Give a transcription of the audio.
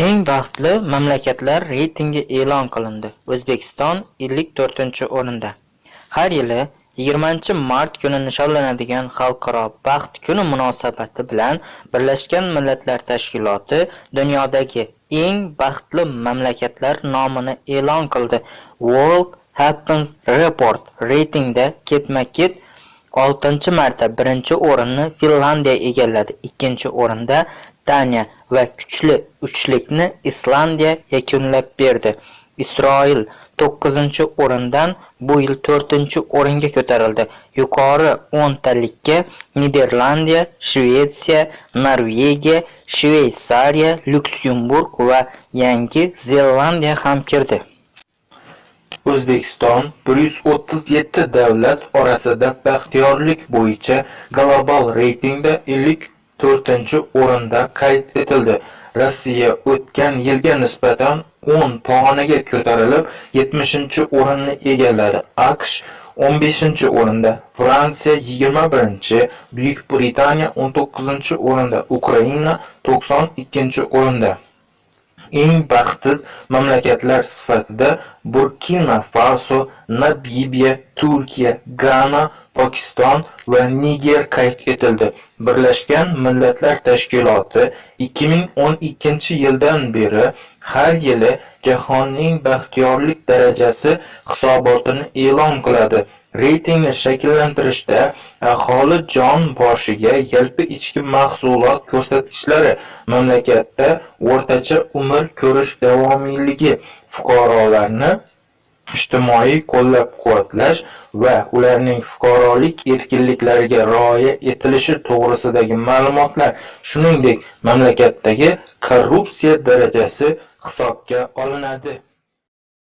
Eng baxtli mamlakatlar reytingi e'lon qilindi. O'zbekiston 54-o'rinda. Har yili 20-mart kuni nishonlanadigan Xalqaro baxt kuni munosabati bilan Birlashgan Millatlar Tashkiloti dunyodagi eng baxtli mamlakatlar nomini e'lon qildi. World Happiness Report reytingda ketma-ket 6-marta 1 o'rinni Finlandiya egalladi. 2 o'rinda Daniya va kuchli uchlikni Islandiya yakunlab berdi. Isroil 9-o'rindan bu yil 4-o'ringa ko'tarildi. Yuqori 10 talikka Niderlandiya, Shvetsiya, Norvegiya, Shveysariya, Lyuksemburg va Yangi Zelandiya ham kirdi. O'zbekiston 137 davlat orasida baxtiyorlik bo'yicha global reytingda 54-o'rinda qayd etildi. Rossiya o'tgan yilga nisbatan 10 pog'onaga ko'tarilib, 70-o'rinni egalladi. AQSh 15-o'rinda, Fransiya 21-chi, Buyuk Britaniya 19-o'rinda, Ukraina 92-o'rinda. Eng baxtsiz mamlakatlar sifatida Burkina Faso, Namibiya, Turkiya, Gana, Pokiston va Niger qayd etildi. Birlashgan Millatlar Tashkiloti 2012-yildan beri har yili Jahonning baxtiyorlik darajasi hisobotini e'lon qiladi. Reytingni shakllantirishda e, aholi jon boshiga yalpi ichki mahsulot ko'rsatkichlari, mamlakatda o'rtacha umr ko'rish davomiyligi, fuqarolarni ijtimoiy qo'llab-quvvatlash va ularning fuqarolik erkinliklariga rioya etilishi to'g'risidagi ma'lumotlar, shuningdek, mamlakatdagi korrupsiya darajasi hisobga olinadi.